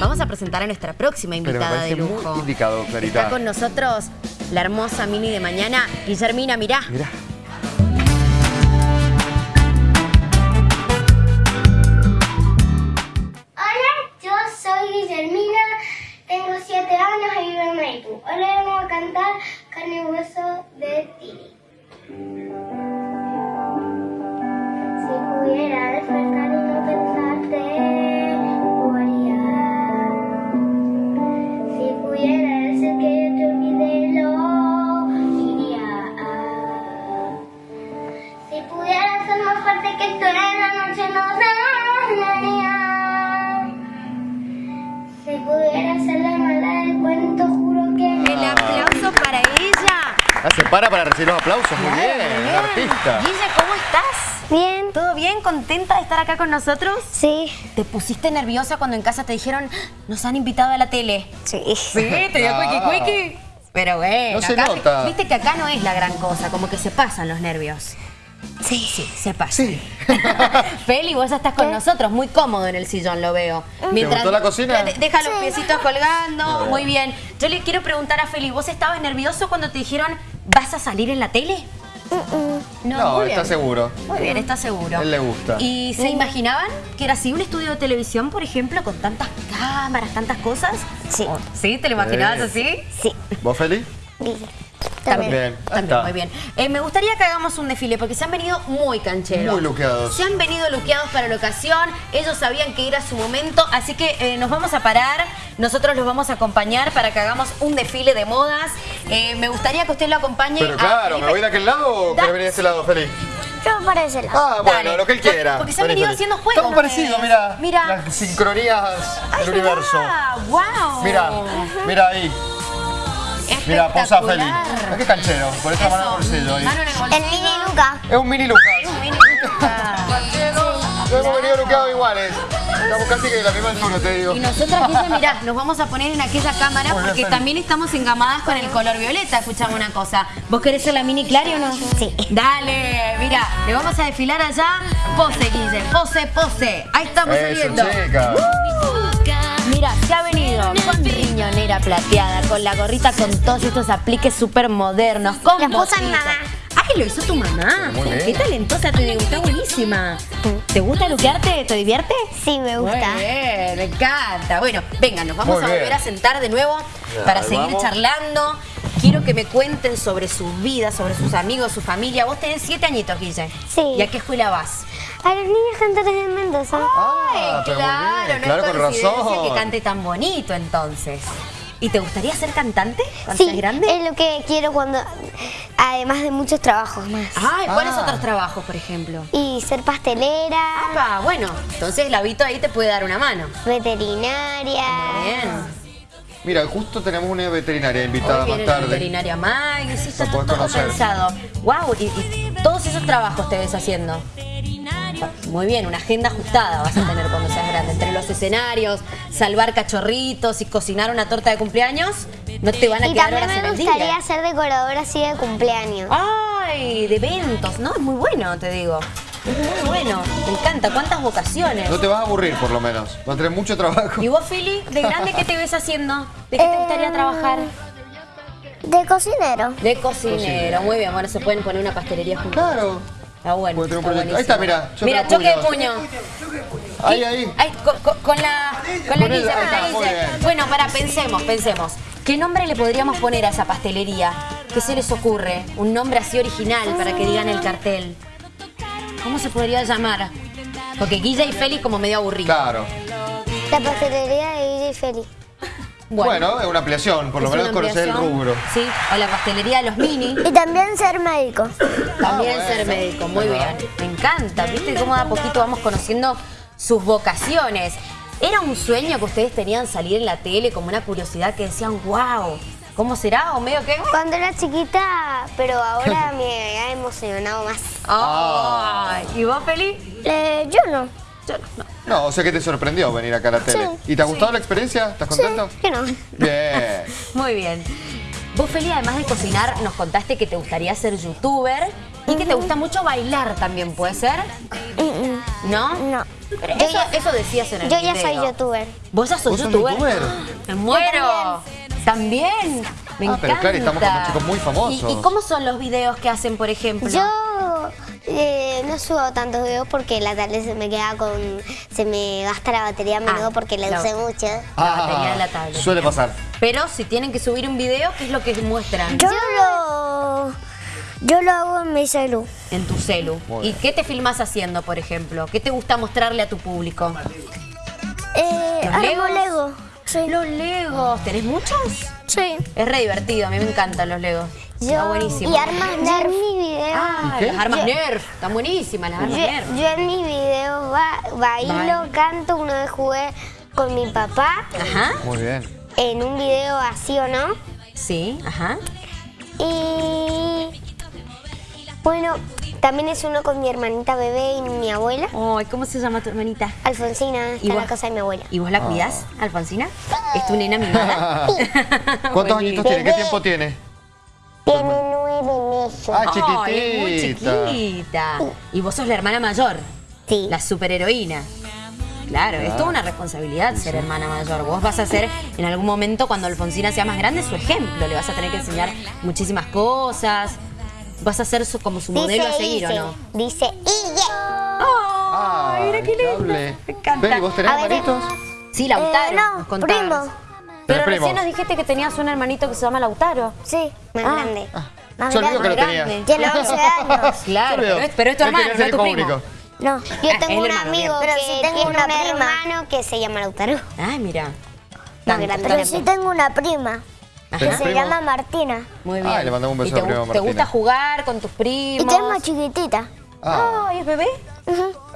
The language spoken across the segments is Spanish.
vamos a presentar a nuestra próxima Pero me invitada de muy lujo. indicado, Clarita. Está con nosotros la hermosa Mini de mañana, Guillermina, mirá. Mirá. Hola, yo soy Guillermina, tengo 7 años y vivo en Maipú. Hoy le vamos a cantar Carne y Hueso Si pudiera ser la mala del cuento, juro que El aplauso para ella. Ah, se para para recibir los aplausos. Muy bien, artista. Guille, ¿cómo estás? Bien. ¿Todo bien? ¿Contenta de estar acá con nosotros? Sí. ¿Te pusiste nerviosa cuando en casa te dijeron nos han invitado a la tele? Sí. Sí, te dio Ah. cuiqui cuiqui. Pero bueno, No se acá- nota. viste que acá no es la gran cosa, como que se pasan los nervios. Sí. Sí, se pasan. Sí. Feli, vos ya estás con nosotros, muy cómodo en el sillón, lo veo. gustó la cocina? De- Deja los piecitos colgando, muy bien. Yo le quiero preguntar a Feli, ¿vos estabas nervioso cuando te dijeron vas a salir en la tele? No, muy está bien. seguro. Muy bien, está seguro. A él le gusta. ¿Y se imaginaban que era así un estudio de televisión, por ejemplo, con tantas cámaras, tantas cosas? Sí. ¿O- ¿Sí? ¿Te lo imaginabas Sí. así? Sí. ¿Vos, Feli? También. Bien, También, muy bien. Eh, me gustaría que hagamos un desfile porque se han venido muy cancheros. Muy luqueados. Se han venido luqueados para la ocasión. Ellos sabían que era su momento. Así que eh, nos vamos a parar. Nosotros los vamos a acompañar para que hagamos un desfile de modas. Eh, me gustaría que usted lo acompañe. Pero a claro, Felipe. ¿me voy de aquel lado o Da- querés venir de este lado, Feli? Yo para ese lado. Ah, bueno, Dale. lo que él quiera. Porque se han venido haciendo juegos Estamos parecidos, mira. Mira. Las sincronías del universo. ¡Wow! Mira, mira ahí. Mira, posa Feli. Espectacular. Ah, Qué canchero. Por esta mano en el bolsillo ahí. Mano en el bolsillo. El mini Luca. Es un mini Lucas. Mini Luca. No hemos venido luqueados iguales. Estamos casi que de la misma altura, te digo. Y nosotras, Guille, mirá, nos vamos a poner en aquella cámara Muy porque también estamos engamadas con el color violeta. Escuchame una cosa. ¿Vos querés ser la mini Clary o no? Sí. Dale, mira, le vamos a desfilar allá. Pose, Guille, pose, pose. Ahí estamos Eso, saliendo. chica. Mira, se ha venido riñonera plateada, con la gorrita con todos estos apliques súper modernos, con La esposa mi mamá. Ay, lo hizo tu mamá. Muy bien. Qué talentosa, te digo, está buenísima. ¿Te gusta luquearte? ¿Te divierte? Sí, me gusta. Muy bien, me encanta. Bueno, venga, nos vamos Muy a bien. volver a sentar de nuevo para seguir vamos. charlando. Quiero que me cuenten sobre sus vidas, sobre sus amigos, su familia. Vos tenés siete añitos, Guille. Sí. ¿Y a qué escuela vas? A los niños cantores de Mendoza. Ah, pero muy claro, bien. no Claro, es con razón. que cante tan bonito entonces. ¿Y te gustaría ser cantante cuando Sí, seas grande? es lo que quiero cuando, además de muchos trabajos más. Ay, ¿cuáles Ah. otros trabajos, por ejemplo? Y ser pastelera, Ah, bueno, entonces Lavito ahí te puede dar una mano. veterinaria. Bien. Mira, justo tenemos una veterinaria invitada Hoy más viene la tarde. veterinaria Maggie, sí, está La todo conocer. pensado. Wow, y, y todos esos trabajos te ves haciendo. Muy bien, una agenda ajustada vas a tener cuando seas grande. Entre los escenarios, salvar cachorritos y cocinar una torta de cumpleaños, no te van a Y quedar también horas en me el gustaría ser decoradora así de cumpleaños. Ay, de eventos, ¿no? Es muy bueno, te digo. Es muy bueno. Me encanta. ¿Cuántas vocaciones? No te vas a aburrir, por lo menos. Vas a tener mucho trabajo. ¿Y vos, Fili, de grande qué te ves haciendo? ¿De qué te gustaría Eh, trabajar? De cocinero. De cocinero. Muy bien, bueno, se pueden poner una pastelería juntos. Claro. Está bueno. Está. Ahí está, mira, choque Mira, de choque de puño. Ahí, ahí. Con, con- con la, con la Con la. Bueno, para, pensemos, pensemos. ¿Qué nombre le podríamos poner a esa pastelería? ¿Qué se les ocurre? Un nombre así original para que digan el cartel. ¿Cómo se podría llamar? Porque Guilla y Feli como medio aburridos. Claro. La pastelería de Guille y Feli. Bueno, es una ampliación, por lo menos conocer el rubro. Sí, o la pastelería de los mini. Y también ser médico. También bueno. ser médico, muy Ajá. bien. Me encanta, ¿viste cómo de a poquito vamos conociendo sus vocaciones? ¿Era un sueño que ustedes tenían salir en la tele como una curiosidad que decían, wow, ¿cómo será? ¿O medio que? Cuando era chiquita, pero ahora me ha emocionado más. Ay, ¿Y vos, Feli? Eh, yo no. Yo no. No, o sea que te sorprendió venir acá a la tele. ¿Y te ha gustado la experiencia? ¿Estás contento? Yo no. Bien. Muy bien. Vos, Feli, además de cocinar, nos contaste que te gustaría ser youtuber y que te gusta mucho bailar también, ¿puede ser? Mm, ¿No? No. Pero Yo eso, ya- eso decías en el Yo ya video. soy youtuber. ¿Vos ya sos ¿Vos sos youtuber? youtuber? ¡Me muero! ¿También? Me Ah, encanta. pero claro, estamos con chicos muy famosos. ¿Y, y cómo son los videos que hacen, por ejemplo? Yo eh, no subo tantos videos porque la tablet se me queda con... Se me gasta la batería a menudo Ah, porque la la- usé mucho. La batería de la tablet. Ah, Suele pasar. Pero si tienen que subir un video, ¿qué es lo que muestran? Yo lo, yo lo hago en mi celu. En tu celu. Muy ¿Y bien. qué te filmas haciendo, por ejemplo? ¿Qué te gusta mostrarle a tu público? Eh, ¿Los Legos? Lego. Sí. Los Legos. ¿Tenés muchos? Sí. Es re divertido, a mí me encantan los Legos. Está Yo- buenísimo. Y armas Nerf. en mi video. Ah, ¿Y las armas Yo- Nerf. Están buenísimas las Yo, armas Nerf. yo en mis videos ba- bailo, canto. Una vez jugué con mi papá Ajá. Muy bien. en un video así o no. Sí, ajá. Y bueno, también es uno con mi hermanita bebé y mi abuela. Ay, ¿cómo se llama tu hermanita? Alfonsina está ¿Y en la casa de mi abuela. ¿Y vos la cuidás, Alfonsina? ¿Es tu nena mimada? ¿Cuántos añitos tiene? ¿Qué tiempo? Tiene Ah, Ay, es muy chiquitita. chiquita. Y vos sos la hermana mayor, Sí. la superheroína. Claro, es toda una responsabilidad ser hermana mayor. Vos vas a ser en algún momento, cuando Alfonsina sea más grande, su ejemplo. Le vas a tener que enseñar muchísimas cosas. Vas a ser su- como su modelo a seguir, ¿o Ise, no? Dice Ille. ¡Ay, mira qué lindo! Me encanta. Beli, ¿vos tenés hermanitos? Sí, Lautaro. Eh, no, nos primo. Pero ¿Tenés recién nos dijiste que tenías un hermanito que se llama Lautaro. Sí. Más Ah. grande. Más Se olvidó que lo grande. tenía. grande. Tiene 11 años. Claro, pero es, pero es tu hermano, no es tu primo. único. No. Yo Ah, tengo un hermano, amigo bien. Pero que si tengo tiene una un prima. hermano que se llama Lautaro. Ay, mira. Más Tanto, grande. Pero sí tengo una prima que ¿Tenés se primo? llama Martina. Muy bien. Ay, le mandamos un beso ¿Y te, a prima gu- ¿Te Martina. gusta jugar con tus Y primos? que es más chiquitita. Ah, Ay, ¿es bebé?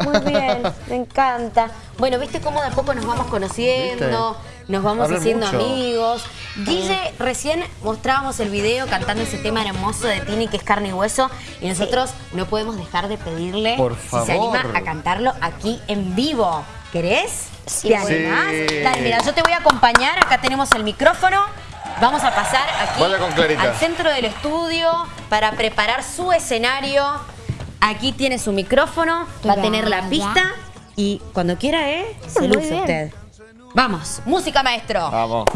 Muy bien, me encanta. Bueno, ¿viste cómo de a poco nos vamos conociendo? Nos vamos Hablan haciendo mucho. amigos. Guille, recién mostrábamos el video cantando ese tema hermoso de Tini que es carne y hueso y nosotros no podemos dejar de pedirle Por si se anima favor. a cantarlo aquí en vivo. ¿Querés? Sí. ¿Te animás? Sí. Dale, mira, yo te voy a acompañar. Acá tenemos el micrófono. Vamos a pasar aquí al centro del estudio para preparar su escenario. Aquí tiene su micrófono, va a tener la pista y cuando quiera, ¿eh? Se luce bien. usted. Vamos, música maestro. vamos.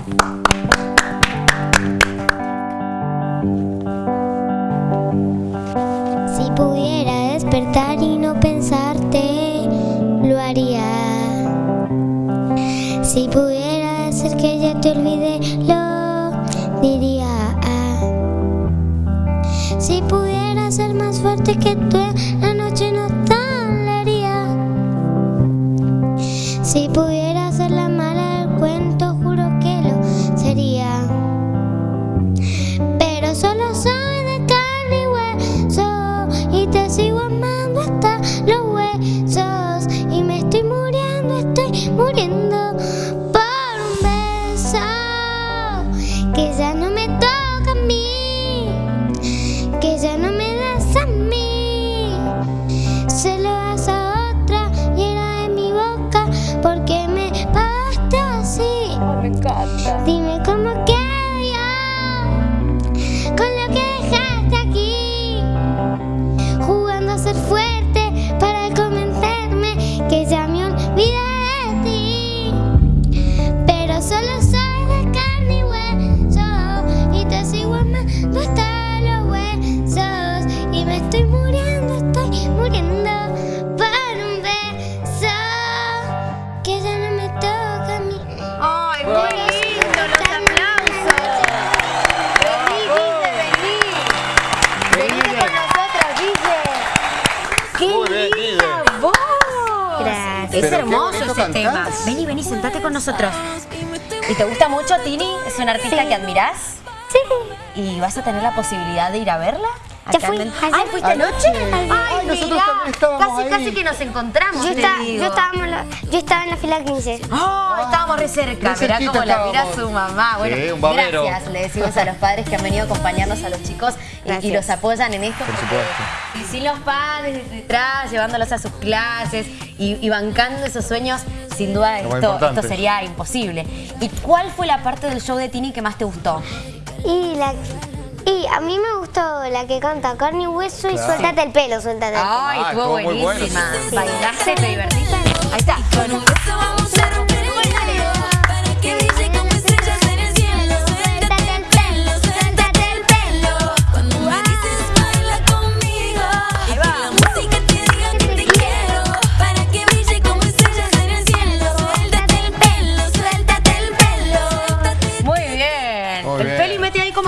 Si pudiera despertar y no pensarte, Es Pero hermoso ese tema. cantás. Vení, vení, sentate con nosotros. ¿Y te gusta mucho, Tini? ¿Es una artista que admirás? Sí. ¿Y vas a tener la posibilidad de ir a verla? Ya fui. ¡Ay, fuiste anoche! ¡Ay, Ay, nosotros mirá, también estábamos Casi, ahí. casi que nos encontramos, Yo, digo. yo, estaba, en la- yo estaba en la fila 15. ¡Oh! Estábamos re cerca. Re Mirá cómo la mira su mamá. Bueno, Sí, un babero. gracias. Le decimos a los padres que han venido a acompañarnos a los chicos y- los apoyan en esto. Por supuesto. Y sin los padres detrás, llevándolos a sus clases y, y bancando esos sueños, sin duda esto, esto sería imposible. ¿Y cuál fue la parte del show de Tini que más te gustó? Y, la, y a mí me gustó la que canta carne y hueso y Claro. suéltate el pelo, suéltate el pelo. Ay, Ah, estuvo estuvo muy bueno. buenísima. ¿Bailaste? ¿Te divertiste? Ahí está. Con un beso vamos a romper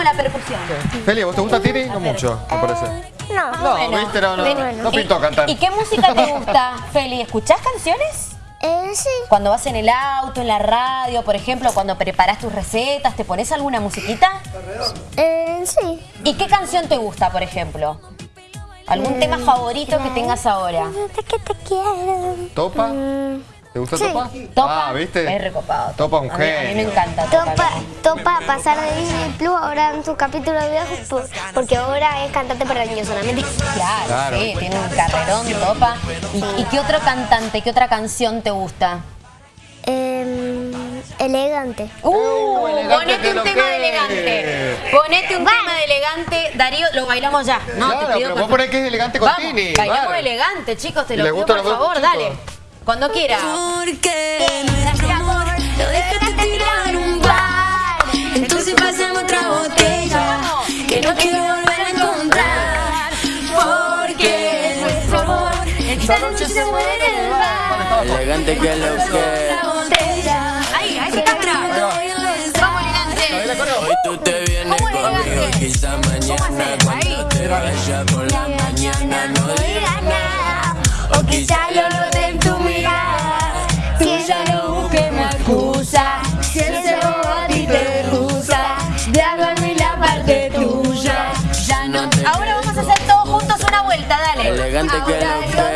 La percusión. Feli, ¿vos te gusta Tini? No mucho, me parece. No. No, Bueno, viste, no, no, no pintó ¿Y- cantar. ¿Y qué música te gusta, Feli? ¿Escuchás canciones? Eh, sí. Cuando vas en el auto, en la radio, por ejemplo, cuando preparas tus recetas, ¿te pones alguna musiquita? Eh, sí. ¿Y qué canción te gusta, por ejemplo? ¿Algún tema favorito que tengas ahora? Que te quiero. ¿Topa? ¿Te gusta sí. Topa? ¿Topa? Ah, ¿viste? Es recopado. Topa un A mí- A mí me genio. encanta Topa. Topa, Topa pasar de Disney Plus ahora en su capítulo de viejos por- porque ahora es cantante para niños solamente. Claro, Claro. sí, tiene un carrerón, Topa. ¿Y, y qué otro cantante, qué otra canción te gusta? Em, elegante. Uh, elegante ponete te un tema de elegante. Ponete un tema de elegante. Darío, lo bailamos ya. No, Claro, te pido pero por- vos ponés que es elegante con Vamos, Tini. bailamos elegante, chicos, te lo ¿Les pido por favor, chicos? dale. Cuando quieras. Porque nuestro amor lo dejaste tirado en un bar. Entonces pasemos otra botella Que no quiero volver a encontrar Porque nuestro amor esta noche se muere en el bar. Elegante que lo que Ahí, ahí está atrás. Vamos, elegante. Hoy tú te vienes ¿Cómo conmigo? Quizá mañana cuando te vaya por la mañana no digas nada O quizá lo de en tu mirada Si ella no busque me acusa Si ese bobo a ti te rusa De en la parte tuya. Ya no te Ahora vamos a hacer todos juntos una vuelta, dale. Elegante que